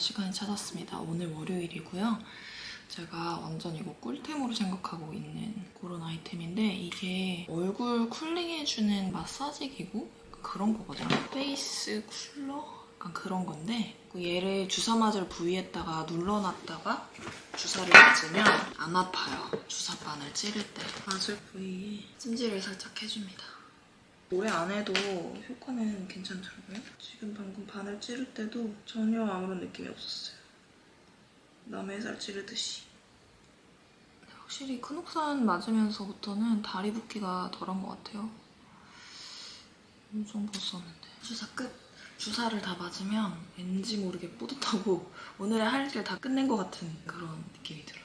시간이 찾았습니다. 오늘 월요일이고요. 제가 완전 이거 꿀템으로 생각하고 있는 그런 아이템인데 이게 얼굴 쿨링해주는 마사지 기구? 약간 그런 거거든요. 페이스 쿨러? 약간 그런 건데 그 얘를 주사 맞을 부위에다가 눌러놨다가 주사를 맞으면 안 아파요. 주사바늘 찌를 때. 맞을 부위에 찜질을 살짝 해줍니다. 오래 안 해도 효과는 괜찮더라고요. 지금 방금 바늘 찌를 때도 전혀 아무런 느낌이 없었어요. 남의 살 찌르듯이. 확실히 큰 옥산 맞으면서부터는 다리 붓기가 덜한 것 같아요. 엄청 벗었는데. 주사 끝. 주사를 다 맞으면 왠지 모르게 뿌듯하고 오늘의 할 일을 다 끝낸 것 같은 그런 느낌이 들어요.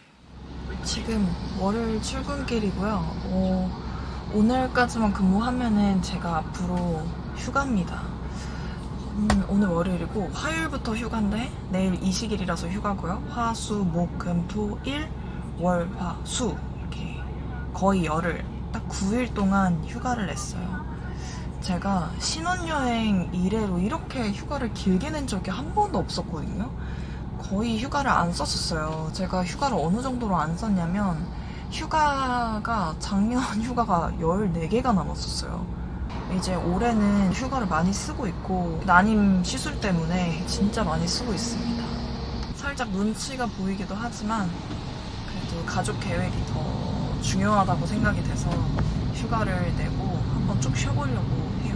지금 월요일 출근길이고요. 어, 오늘까지만 근무하면은 제가 앞으로 휴가입니다. 음, 오늘 월요일이고 화요일부터 휴가인데 내일 이식일이라서 휴가고요. 화, 수, 목, 금, 토, 일, 월, 화, 수 이렇게 거의 열흘 딱 9일 동안 휴가를 냈어요. 제가 신혼여행 이래로 이렇게 휴가를 길게 낸 적이 한 번도 없었거든요. 거의 휴가를 안 썼었어요. 제가 휴가를 어느 정도로 안 썼냐면 휴가가 작년 휴가가 14개가 남았었어요. 이제 올해는 휴가를 많이 쓰고 있고 난임 시술 때문에 진짜 많이 쓰고 있습니다. 살짝 눈치가 보이기도 하지만 그래도 가족 계획이 더 중요하다고 생각이 돼서 휴가를 내고 한번 쭉 쉬어보려고 해요.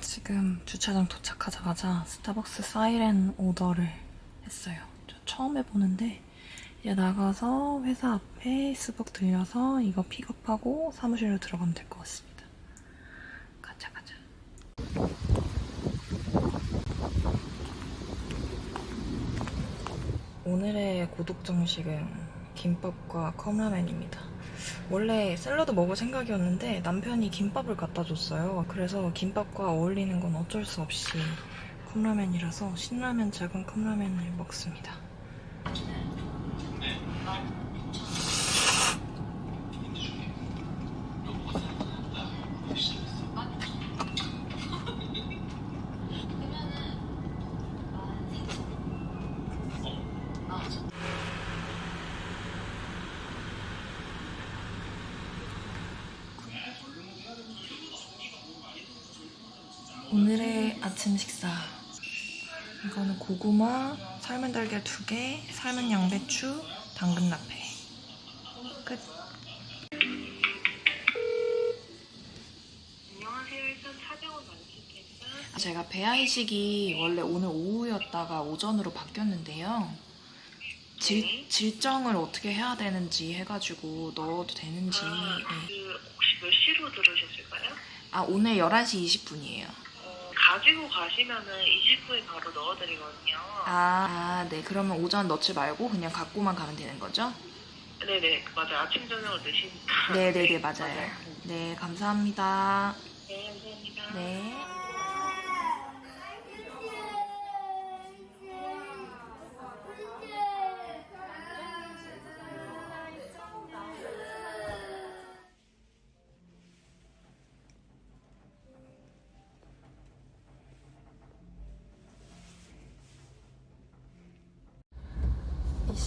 지금 주차장 도착하자마자 스타벅스 사이렌 오더를 했어요. 저 처음 해보는데 이제 나가서 회사 앞에 스벅 들려서 이거 픽업하고 사무실로 들어가면 될 것 같습니다. 가자 가자. 오늘의 고독 정식은 김밥과 컵라면입니다. 원래 샐러드 먹을 생각이었는데 남편이 김밥을 갖다 줬어요. 그래서 김밥과 어울리는 건 어쩔 수 없이 컵라면이라서 신라면 작은 컵라면을 먹습니다. 오늘의 아침 식사 이거는 고구마, 삶은 달걀 2개, 삶은 양배추, 당근 라페 끝 안녕하세요. 일단. 제가 배아이식이 원래 오늘 오후였다가 오전으로 바뀌었는데요 질, 네. 질정을 어떻게 해야 되는지 해가지고 넣어도 되는지 아, 네. 그 혹시 몇 시로 들으셨을까요? 아 오늘 11시 20분이에요 어, 가지고 가시면은 20분에 바로 넣어드리거든요. 아, 네. 그러면 오전 넣지 말고 그냥 갖고만 가면 되는 거죠? 네네 맞아요. 아침 저녁을 드시니까. 네네네, 맞아요. 네, 감사합니다. 네 감사합니다. 네.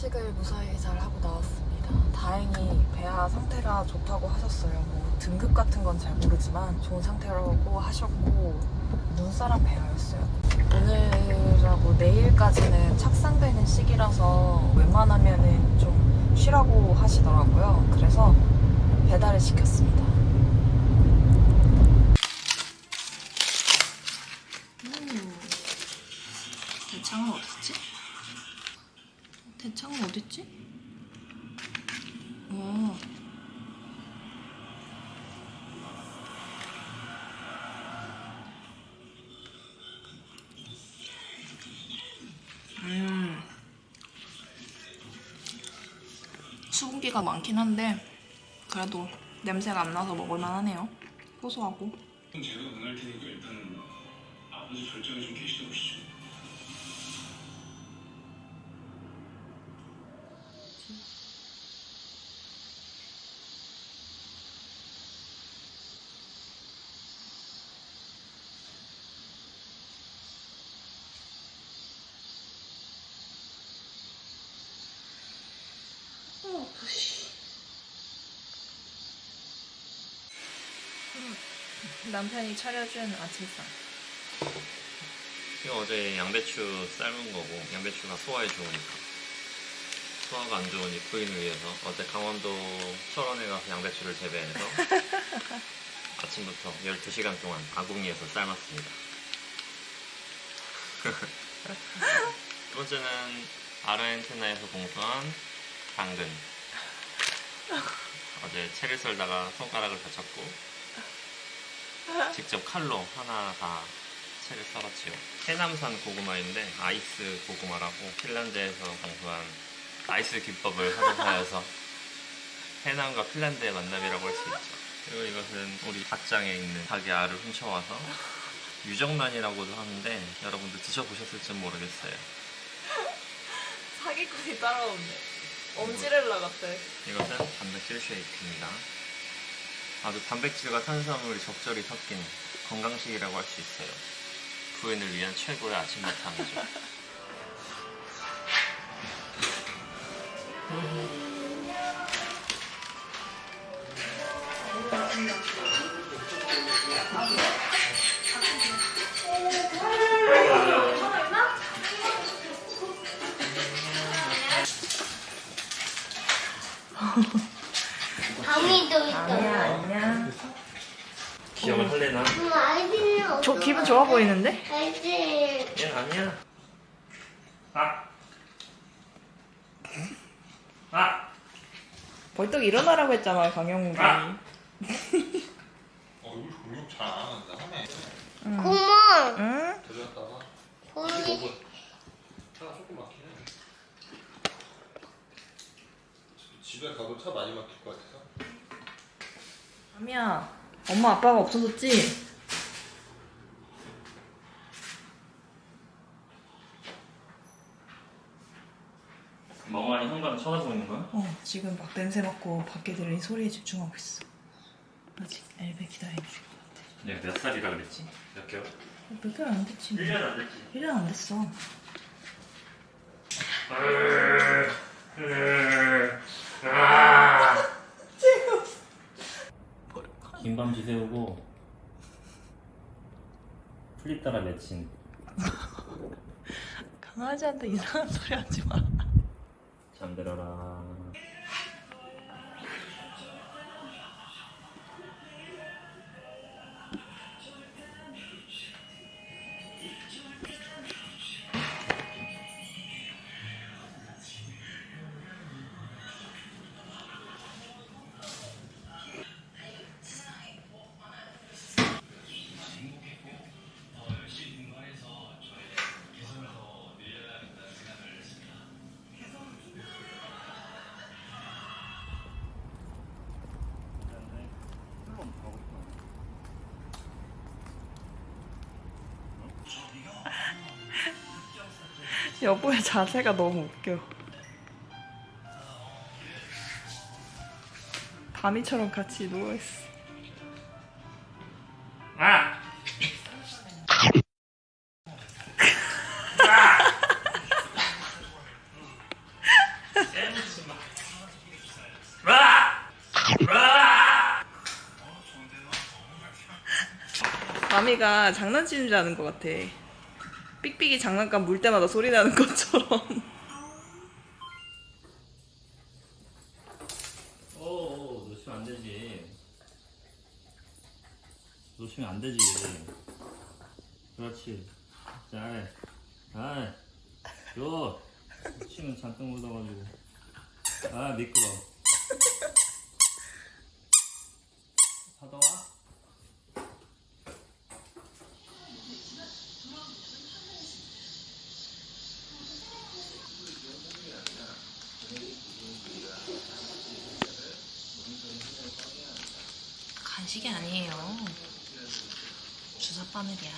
이식을 무사히 잘 하고 나왔습니다. 다행히 배아 상태가 좋다고 하셨어요. 뭐 등급 같은 건 잘 모르지만 좋은 상태라고 하셨고 눈사람 배아였어요. 오늘하고 내일까지는 착상되는 시기라서 웬만하면은 좀 쉬라고 하시더라고요. 그래서 배달을 시켰습니다. 음, 대창은 어딨지? 대창은 어딨지? 어. 음. 수분기가 많긴 한데 그래도 냄새가 안 나서 먹을만 하네요. 고소하고. 제가 응할 테니까 일단 아버지 결정에 좀 계시다 보시죠. 남편이 차려준 아침상. 이거 어제 양배추 삶은 거고 양배추가 소화에 좋으니까. 소화가 안 좋으니 부인을 위해서. 어제 강원도 철원에 가서 양배추를 재배해서 아침부터 12시간 동안 아궁이에서 삶았습니다. 두 번째는 아르헨티나에서 공수한 당근 어제 채를 썰다가 손가락을 다쳤고 직접 칼로 하나 다 채를 썰었지요. 해남산 고구마인데 아이스 고구마라고 핀란드에서 공부한 아이스 기법을 활용하여서 해남과 핀란드의 만남이라고 할 수 있죠. 그리고 이것은 우리 닭장에 있는 닭의 알을 훔쳐와서 유정란이라고도 하는데 여러분들 드셔보셨을지 모르겠어요. 사기꾼이 따라오네. 엄지렐라 같아. 이것은 단백질 쉐이크입니다. 아주 단백질과 탄수화물이 적절히 섞인 건강식이라고 할 수 있어요. 부인을 위한 최고의 아침 바탕이죠. 밤 좋아 보이는데? 아이들. 얘는 아니야. 아! 아! 벌떡 일어나라고 했잖아, 강영욱이. 아! 얼굴 공격 잘안 하는데 하네. 고모. 응? 데려다가 고모. 차가 조금 막히네. 집에 가도 차 많이 막힐 것 같아서. 아미야, 엄마 아빠가 없어졌지? 현관을 쳐다보는 거야? 어, 지금 막 냄새 맡고 밖에 들린 소리에 집중하고 있어. 아직 엘베 기다리고 있을 것 같아. 얘가 몇 살이라 그랬지? 몇 개월? 몇 개월 안 됐지? 뭐. 1년 안 됐지. 1년 안 됐어. 긴밤 지새우고 플립 따라 맺힌 강아지한테 이상한 소리 하지 마. 잠들어라 여보의 자세가 너무 웃겨. 다미처럼 같이 누워있어. 아! 다미가 장난치는 줄 아는 것 같아. 삑삑이 장난감 물 때마다 소리 나는 것처럼. 오, 놓치면 안 되지. 놓치면 안 되지. 그렇지. 잘해. 아, 요. 침은 잔뜩 묻어가지고. 아, 미끄러. 받아와. 간식이 아니에요. 주사 바늘이야.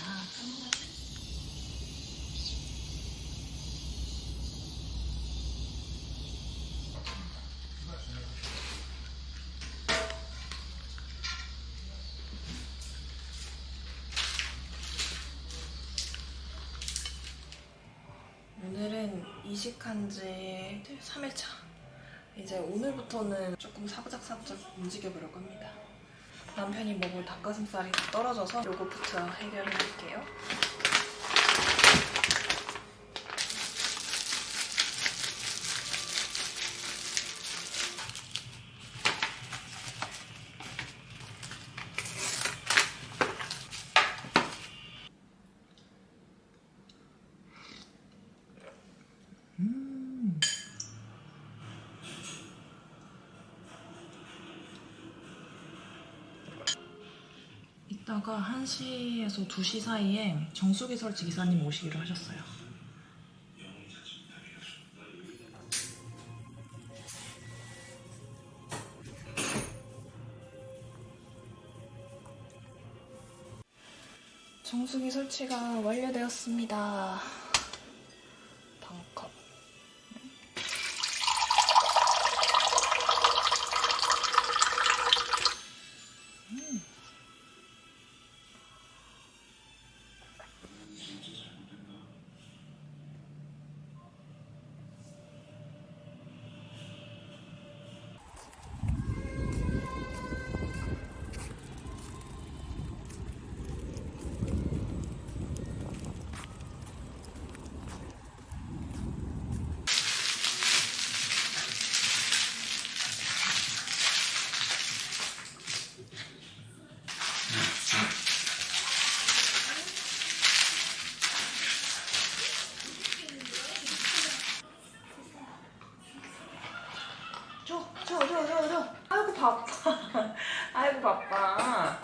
오늘은 이식한 지 3일차. 이제 오늘부터는 조금 사부작사부작 움직여보려고 합니다. 남편이 먹을 닭가슴살이 다 떨어져서 요거부터 해결을 할게요. 이따가 1시에서 2시 사이에 정수기 설치 기사님 오시기로 하셨어요. 정수기 설치가 완료되었습니다. 아이고 바빠.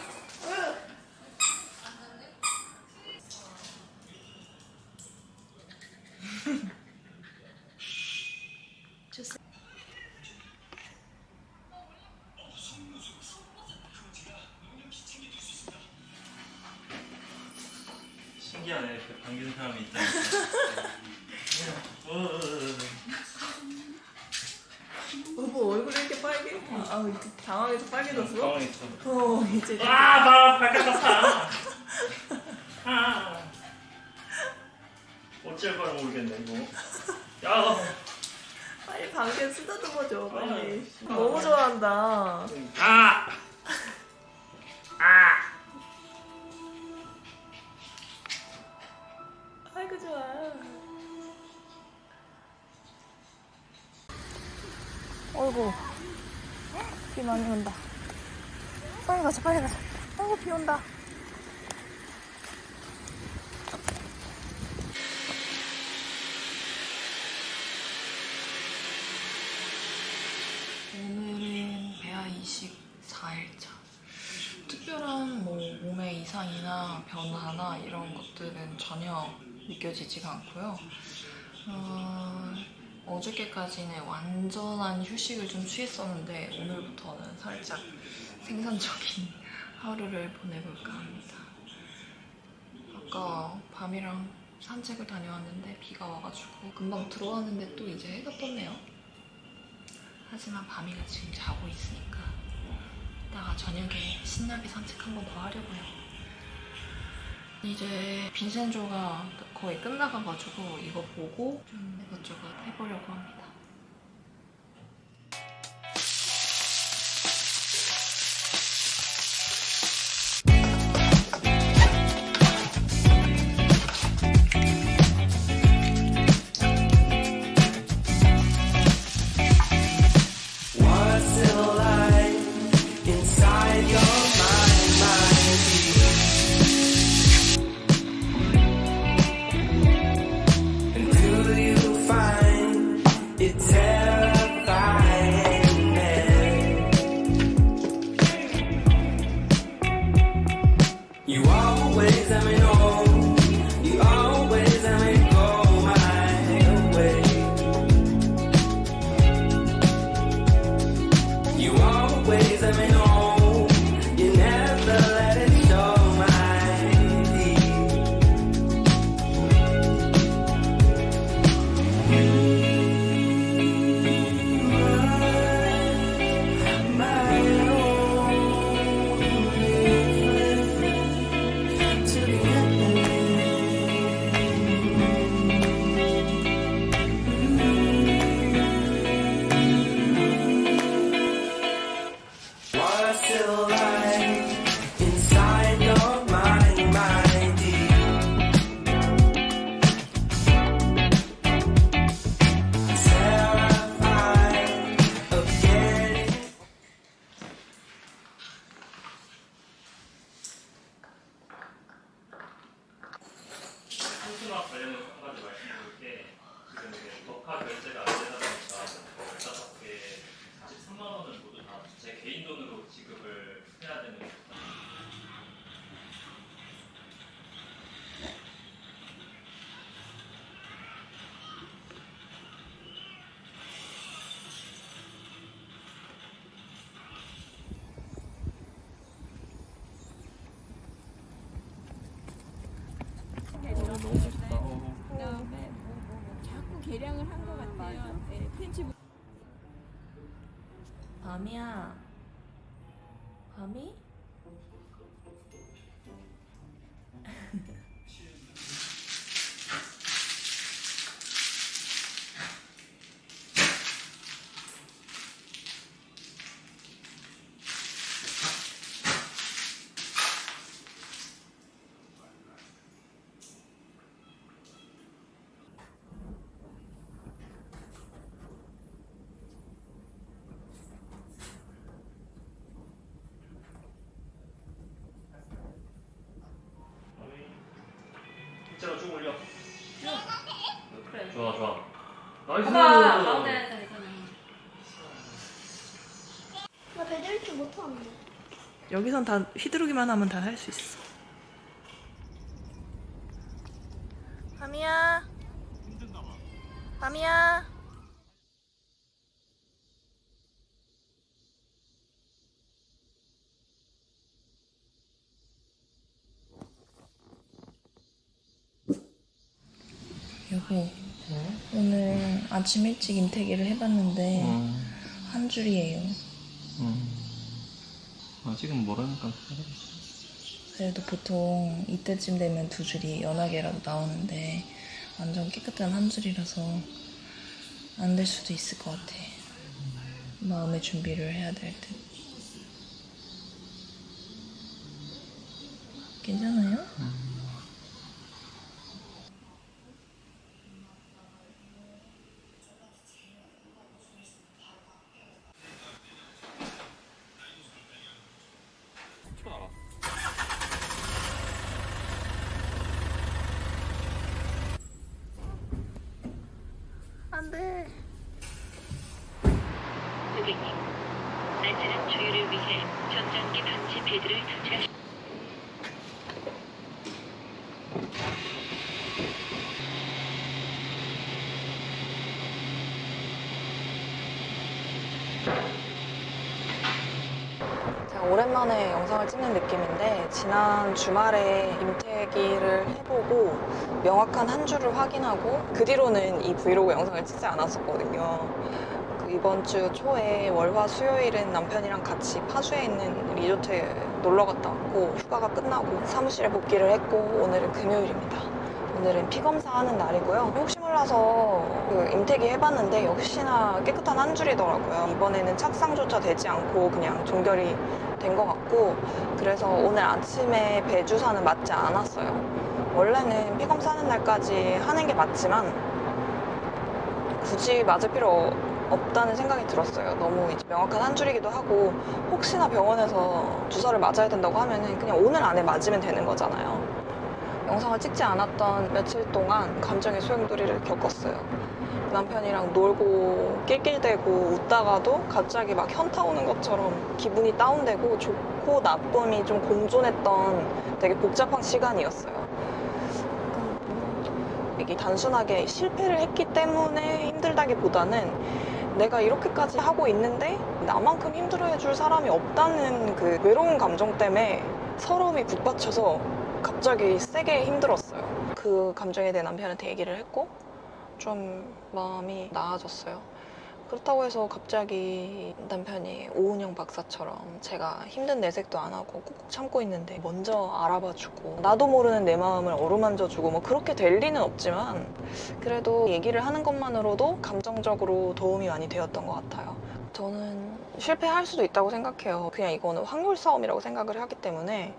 방귀 쓰다듬어줘, 빨리. 아. 너무 좋아한다. 아. 아. 아이고, 좋아. 어이구. 비 많이 온다. 빨리 가자, 빨리 가자. 아이고, 비 온다. 오늘은 배아 이식 4일차. 특별한 뭐 몸의 이상이나 변화나 이런 것들은 전혀 느껴지지가 않고요. 어, 어저께까지는 완전한 휴식을 좀 취했었는데 오늘부터는 살짝 생산적인 하루를 보내볼까 합니다. 아까 밤이랑 산책을 다녀왔는데 비가 와가지고 금방 들어왔는데 또 이제 해가 떴네요. 하지만 밤이가 지금 자고 있으니까 이따가 저녁에 신나게 산책 한번 더 하려고요. 이제 빈센조가 거의 끝나가가지고 이거 보고 좀 이것저것 해보려고 합니다. ways, I may know. 계량을 한 것 같아요. 네, 팬츠. 범이야. 범이? 나이스. 봐봐 가운데 되잖아. 나 배달 줄 못하는데. 여기선 다 휘두르기만 하면 다 할 수 있어. 밤이야. 밤이야. 여보, 오늘 아침 일찍 임태기를 해봤는데 한 줄이에요. 아직은 모르니까. 그래도 보통 이때쯤 되면 두 줄이 연하게라도 나오는데 완전 깨끗한 한 줄이라서 안 될 수도 있을 것 같아. 마음의 준비를 해야 될 듯. 괜찮아요? 안 돼. 고객님, 안전한 주유를 위해 전장기 방지 패드를 제가 오랜만에 영상을 찍는 느낌인데 지난 주말에 임태기를 해보고 명확한 한 줄을 확인하고 그 뒤로는 이 브이로그 영상을 찍지 않았었거든요. 그 이번 주 초에 월화 수요일은 남편이랑 같이 파주에 있는 리조트에 놀러 갔다 왔고 휴가가 끝나고 사무실에 복귀를 했고 오늘은 금요일입니다. 오늘은 피 검사 하는 날이고요. 혹시 몰라서 그 임태기 해봤는데 역시나 깨끗한 한 줄이더라고요. 이번에는 착상조차 되지 않고 그냥 종결이 된 것 같고 그래서 오늘 아침에 배 주사는 맞지 않았어요. 원래는 피 검사 하는 날까지 하는 게 맞지만 굳이 맞을 필요 없다는 생각이 들었어요. 너무 명확한 한 줄이기도 하고 혹시나 병원에서 주사를 맞아야 된다고 하면은 그냥 오늘 안에 맞으면 되는 거잖아요. 영상을 찍지 않았던 며칠 동안 감정의 소용돌이를 겪었어요. 남편이랑 놀고 낄낄대고 웃다가도 갑자기 막 현타 오는 것처럼 기분이 다운되고 좋고 나쁨이 좀 공존했던 되게 복잡한 시간이었어요. 이게 단순하게 실패를 했기 때문에 힘들다기보다는 내가 이렇게까지 하고 있는데 나만큼 힘들어해줄 사람이 없다는 그 외로운 감정 때문에 서러움이 북받쳐서 갑자기 세게 힘들었어요. 그 감정에 대해 남편한테 얘기를 했고 좀 마음이 나아졌어요. 그렇다고 해서 갑자기 남편이 오은영 박사처럼 제가 힘든 내색도 안 하고 꾹꾹 참고 있는데 먼저 알아봐주고 나도 모르는 내 마음을 어루만져주고 뭐 그렇게 될 리는 없지만 그래도 얘기를 하는 것만으로도 감정적으로 도움이 많이 되었던 것 같아요. 저는 실패할 수도 있다고 생각해요. 그냥 이거는 확률 싸움이라고 생각을 하기 때문에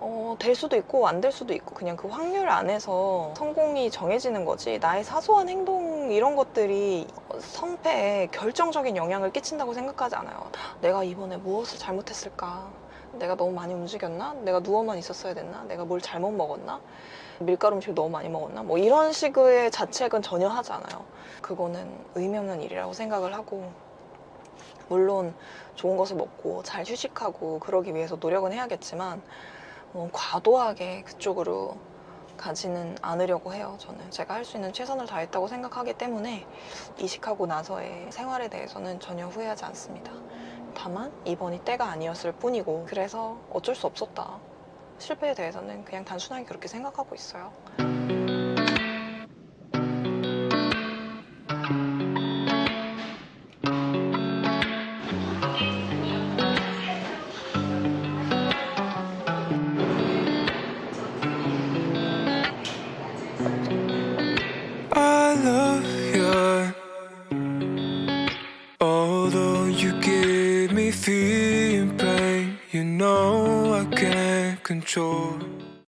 어, 될 수도 있고 안 될 수도 있고 그냥 그 확률 안에서 성공이 정해지는 거지 나의 사소한 행동 이런 것들이 성패에 결정적인 영향을 끼친다고 생각하지 않아요. 내가 이번에 무엇을 잘못했을까? 내가 너무 많이 움직였나? 내가 누워만 있었어야 됐나? 내가 뭘 잘못 먹었나? 밀가루 음식 너무 많이 먹었나? 뭐 이런 식의 자책은 전혀 하지 않아요. 그거는 의미 없는 일이라고 생각을 하고 물론 좋은 것을 먹고 잘 휴식하고 그러기 위해서 노력은 해야겠지만 뭐 과도하게 그쪽으로 가지는 않으려고 해요. 저는 제가 할 수 있는 최선을 다했다고 생각하기 때문에 이식하고 나서의 생활에 대해서는 전혀 후회하지 않습니다. 다만 이번이 때가 아니었을 뿐이고 그래서 어쩔 수 없었다. 실패에 대해서는 그냥 단순하게 그렇게 생각하고 있어요.